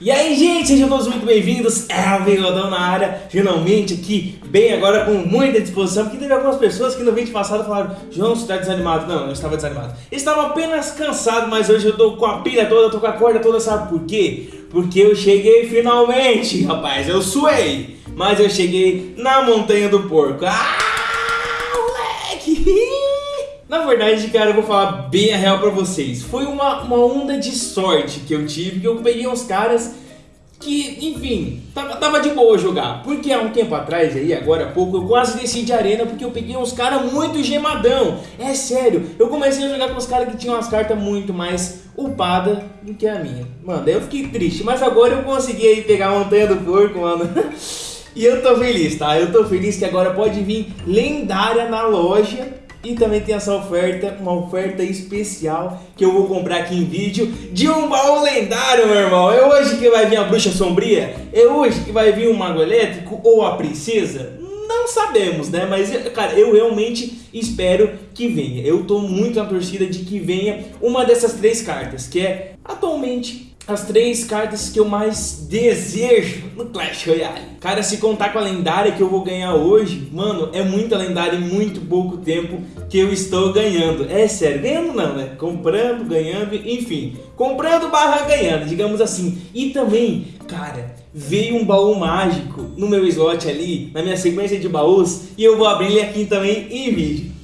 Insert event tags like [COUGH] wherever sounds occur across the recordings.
E aí gente, sejam todos muito bem-vindos, é o Bigodão na área, finalmente aqui, bem agora com muita disposição, porque teve algumas pessoas que no vídeo passado falaram João, você tá desanimado? Não, eu estava desanimado, estava apenas cansado, mas hoje eu tô com a pilha toda, tô com a corda toda, sabe por quê? Porque eu cheguei finalmente, rapaz, eu suei, mas eu cheguei na Montanha do Porco, ah, moleque! Na verdade, cara, eu vou falar bem a real pra vocês. Foi uma, uma onda de sorte que eu tive, que eu peguei uns caras que, enfim, tava, tava de boa jogar. Porque há um tempo atrás, aí, agora há pouco, eu quase desci de arena porque eu peguei uns caras muito gemadão. É sério, eu comecei a jogar com os caras que tinham umas cartas muito mais upadas do que a minha. Mano, daí eu fiquei triste, mas agora eu consegui aí pegar a montanha do porco, mano. [LAUGHS] e eu tô feliz, tá? Eu tô feliz que agora pode vir lendária na loja e também tem essa oferta, uma oferta especial que eu vou comprar aqui em vídeo de um baú lendário, meu irmão. É hoje que vai vir a bruxa sombria? É hoje que vai vir o mago elétrico ou a princesa? Não sabemos, né? Mas, cara, eu realmente espero que venha. Eu tô muito na torcida de que venha uma dessas três cartas, que é atualmente as três cartas que eu mais desejo no Clash Royale. Cara, se contar com a lendária que eu vou ganhar hoje, mano, é muita lendária em muito pouco tempo que eu estou ganhando. É sério, ganhando não, né? Comprando, ganhando, enfim. Comprando barra ganhando, digamos assim. E também, cara, veio um baú mágico no meu slot ali, na minha sequência de baús, e eu vou abrir ele aqui também em vídeo.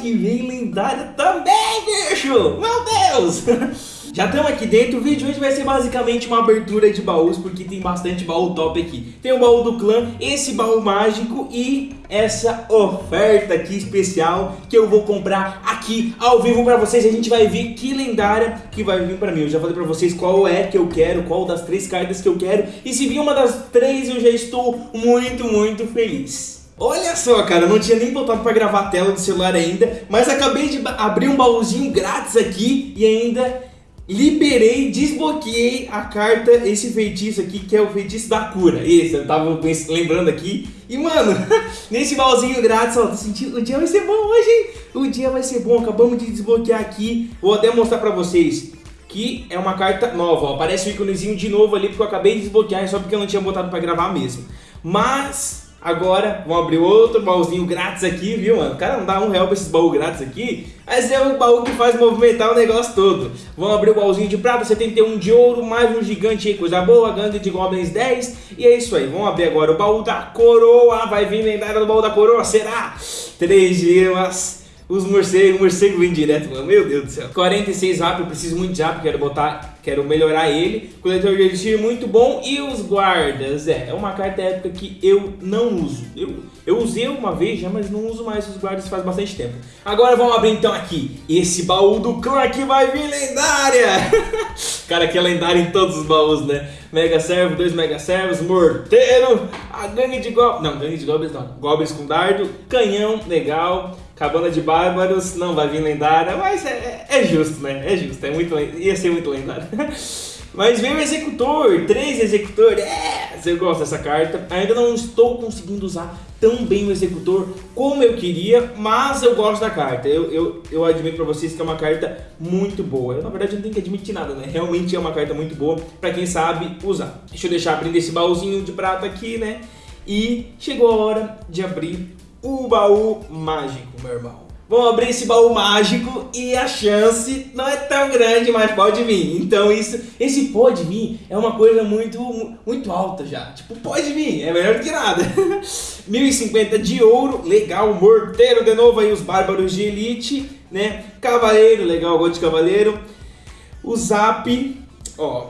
Que vem lendária também, bicho! Meu Deus! [LAUGHS] Já estamos aqui dentro, o vídeo hoje vai ser basicamente uma abertura de baús, porque tem bastante baú top aqui. Tem o baú do clã, esse baú mágico e essa oferta aqui especial que eu vou comprar aqui ao vivo pra vocês. A gente vai ver que lendária que vai vir pra mim. Eu já falei pra vocês qual é que eu quero, qual das três cartas que eu quero. E se vir uma das três, eu já estou muito, muito feliz. Olha só, cara, não tinha nem botado pra gravar a tela do celular ainda, mas acabei de abrir um baúzinho grátis aqui e ainda liberei, desbloqueei a carta, esse feitiço aqui, que é o feitiço da cura. Esse, eu tava lembrando aqui. E, mano, [LAUGHS] nesse baúzinho grátis, ó, tô sentindo, o dia vai ser bom hoje, hein? O dia vai ser bom, acabamos de desbloquear aqui. Vou até mostrar pra vocês que é uma carta nova, ó. Aparece o íconezinho de novo ali, porque eu acabei de desbloquear, só porque eu não tinha botado pra gravar mesmo. Mas Agora, vamos abrir outro baúzinho grátis aqui, viu, mano? Cara não dá um real pra esses baús grátis aqui, mas é o baú que faz movimentar o negócio todo. Vamos abrir o baúzinho de prata, 71 de ouro, mais um gigante aí, coisa boa, gangue de goblins 10. E é isso aí, vamos abrir agora o baú da coroa, vai vir lendária do baú da coroa, será? Três gemas, os morcegos, o morcego vem direto, mano. Meu Deus do céu. 46 rap, eu preciso muito de rap, quero botar, quero melhorar ele. Coletor de elixir muito bom. E os guardas, é, é uma carta épica que eu não uso. Eu, eu usei uma vez já, mas não uso mais os guardas faz bastante tempo. Agora vamos abrir então aqui esse baú do clã que vai vir lendária. [LAUGHS] Cara, que é lendário em todos os baús, né? Mega Servo, dois Mega Servos, Morteiro, a gangue de goblins, não, gangue de goblins não, goblins com dardo, canhão, legal. Cabana de Bárbaros, não vai vir lendária, mas é, é, é justo, né? É justo, é muito, ia ser muito lendário. [LAUGHS] Mas veio o Executor, três Executor, é, eu gosto dessa carta. Ainda não estou conseguindo usar tão bem o Executor como eu queria, mas eu gosto da carta. Eu, eu, eu admito pra vocês que é uma carta muito boa. Eu, na verdade, não tenho que admitir nada, né? Realmente é uma carta muito boa pra quem sabe usar. Deixa eu deixar abrindo esse baúzinho de prata aqui, né? E chegou a hora de abrir o baú mágico, meu irmão. Vamos abrir esse baú mágico e a chance não é tão grande, mas pode vir. Então isso, esse pode vir é uma coisa muito, muito alta já. Tipo, pode vir, é melhor do que nada. [LAUGHS] 1050 de ouro, legal. Morteiro de novo aí, os bárbaros de elite, né? Cavaleiro, legal, gol de cavaleiro. O zap, ó,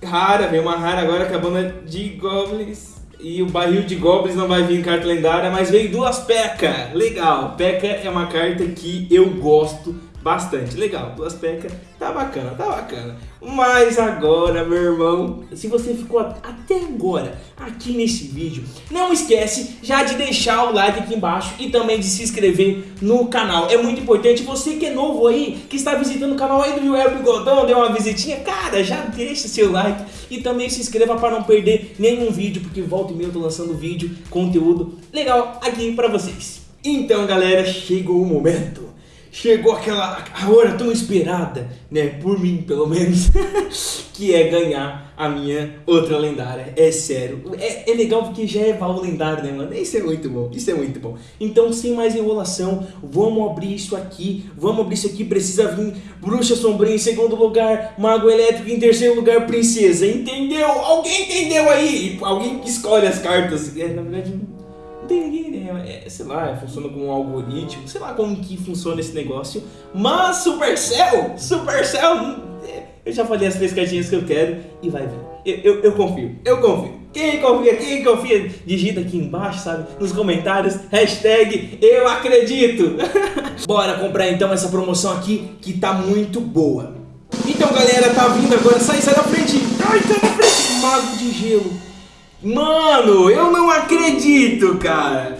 rara, vem uma rara agora, acabando de goblins. E o barril de goblins não vai vir em carta lendária, mas veio duas P.E.K.K.A. Legal, P.E.K.K.A. é uma carta que eu gosto bastante. Legal, duas pecas, tá bacana, tá bacana. Mas agora, meu irmão, se você ficou até agora aqui nesse vídeo, não esquece já de deixar o like aqui embaixo e também de se inscrever no canal. É muito importante, você que é novo aí, que está visitando o canal aí do Joel Bigodão, deu uma visitinha, cara, já deixa seu like e também se inscreva para não perder nenhum vídeo, porque volta e meia eu tô lançando vídeo, conteúdo legal aqui para vocês. Então, galera, chegou o momento chegou aquela hora tão esperada, né, por mim pelo menos, [LAUGHS] que é ganhar a minha outra lendária. É sério. É, é legal porque já é baú lendário, né, mano? Isso é muito bom. Isso é muito bom. Então, sem mais enrolação, vamos abrir isso aqui. Vamos abrir isso aqui. Precisa vir Bruxa Sombria em segundo lugar, Mago Elétrico em terceiro lugar, Princesa. Entendeu? Alguém entendeu aí? Alguém que escolhe as cartas. É, na verdade, É, sei lá, funciona como um algoritmo. Sei lá como que funciona esse negócio. Mas Supercell, Supercell eu já falei as três cartinhas que eu quero e vai vir. Eu, eu, eu confio, eu confio. Quem confia, quem confia, digita aqui embaixo, sabe? Nos comentários, hashtag eu acredito. [LAUGHS] Bora comprar então essa promoção aqui que tá muito boa. Então galera, tá vindo agora, sai, sai da frente. Ai, sai da frente, mago de gelo. Mano, eu não acredito, cara.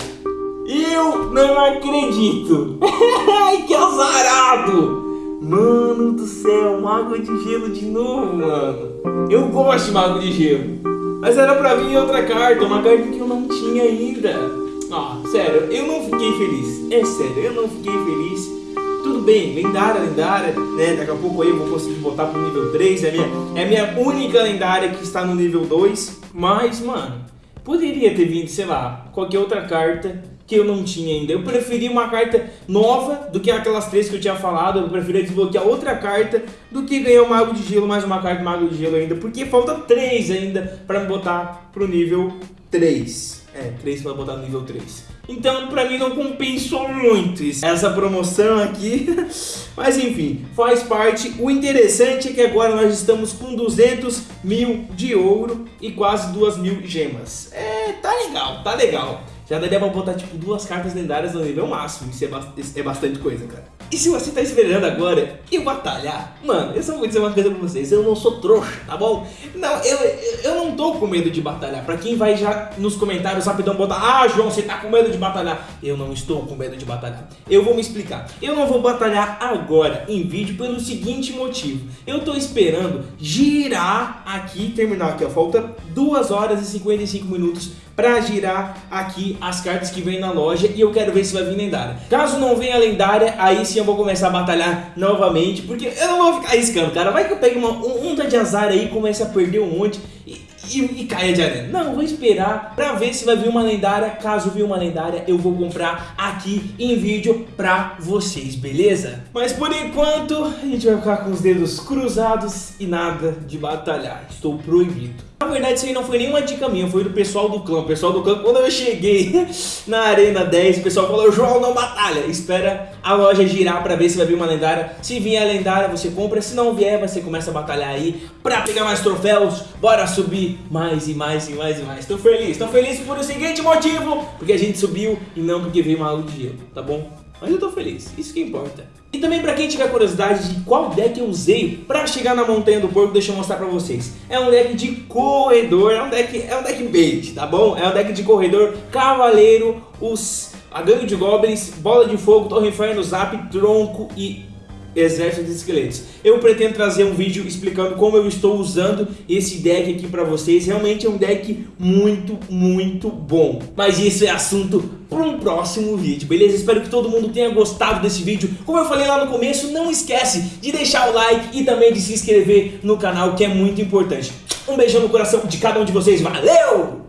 Eu não acredito. [LAUGHS] Que azarado. Mano do céu, mago de gelo de novo, mano. Eu gosto de mago de gelo. Mas era pra vir outra carta, uma carta que eu não tinha ainda. Ah, sério, eu não fiquei feliz. É sério, eu não fiquei feliz. Tudo bem, lendária, lendária, né? Daqui a pouco aí eu vou conseguir botar pro nível 3. É a minha, é a minha única lendária que está no nível 2. Mas, mano, poderia ter vindo, sei lá, qualquer outra carta que eu não tinha ainda. Eu preferi uma carta nova do que aquelas três que eu tinha falado. Eu preferi desbloquear outra carta do que ganhar o Mago de Gelo, mais uma carta Mago de Gelo ainda. Porque falta três ainda para me botar pro nível 3. É, 3 para botar no nível 3. Então, pra mim não compensou muito essa promoção aqui. [LAUGHS] Mas enfim, faz parte. O interessante é que agora nós estamos com 200 mil de ouro e quase 2 mil gemas. É, tá legal, tá legal já daria pra botar tipo duas cartas lendárias no nível máximo. Isso é, ba é bastante coisa, cara. E se você tá esperando agora eu batalhar, mano, eu só vou dizer uma coisa pra vocês, eu não sou trouxa, tá bom? Não, eu, eu não tô com medo de batalhar. Pra quem vai já nos comentários rapidão botar, ah, João, você tá com medo de batalhar. Eu não estou com medo de batalhar. Eu vou me explicar. Eu não vou batalhar agora em vídeo pelo seguinte motivo. Eu tô esperando girar aqui, terminar aqui, falta 2 horas e 55 minutos pra girar aqui as cartas que vem na loja e eu quero ver se vai vir lendária. Caso não venha lendária, aí sim eu vou começar a batalhar novamente, porque eu não vou ficar arriscando, cara. Vai que eu pegue uma onda de azar aí, comece a perder um monte e, e, e caia de arena. Não, vou esperar pra ver se vai vir uma lendária. Caso vir uma lendária, eu vou comprar aqui em vídeo pra vocês, beleza? Mas por enquanto, a gente vai ficar com os dedos cruzados e nada de batalhar. Estou proibido. Na verdade, isso aí não foi nenhuma dica minha, foi do pessoal do clã. O pessoal do clã, quando eu cheguei [LAUGHS] na Arena 10, o pessoal falou, João, não batalha. Espera a loja girar pra ver se vai vir uma lendária. Se vier a lendária, você compra. Se não vier, você começa a batalhar aí pra pegar mais troféus. Bora subir mais e mais e mais e mais. Tô feliz, tô feliz por o seguinte motivo. Porque a gente subiu e não porque veio uma luz de gelo, tá bom? Mas eu tô feliz, isso que importa. E também pra quem tiver curiosidade de qual deck eu usei pra chegar na Montanha do Porco, deixa eu mostrar pra vocês. É um deck de corredor, é um deck, é um deck bait, tá bom? É um deck de corredor, cavaleiro, os, a gangue de goblins, bola de fogo, torre inferno, zap, tronco e exército de esqueletos. Eu pretendo trazer um vídeo explicando como eu estou usando esse deck aqui pra vocês. Realmente é um deck muito, muito bom. Mas isso é assunto para um próximo vídeo, beleza? Espero que todo mundo tenha gostado desse vídeo. Como eu falei lá no começo, não esquece de deixar o like e também de se inscrever no canal, que é muito importante. Um beijão no coração de cada um de vocês. Valeu!